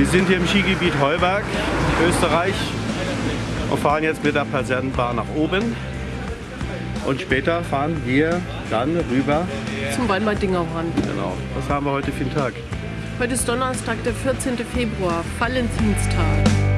Wir sind hier im Skigebiet Heuberg, Österreich und fahren jetzt mit der Patientenbahn nach oben. Und später fahren wir dann rüber. Zum Weinmeldingerhorn. Genau. Was haben wir heute für einen Tag? Heute ist Donnerstag, der 14. Februar, Valentinstag.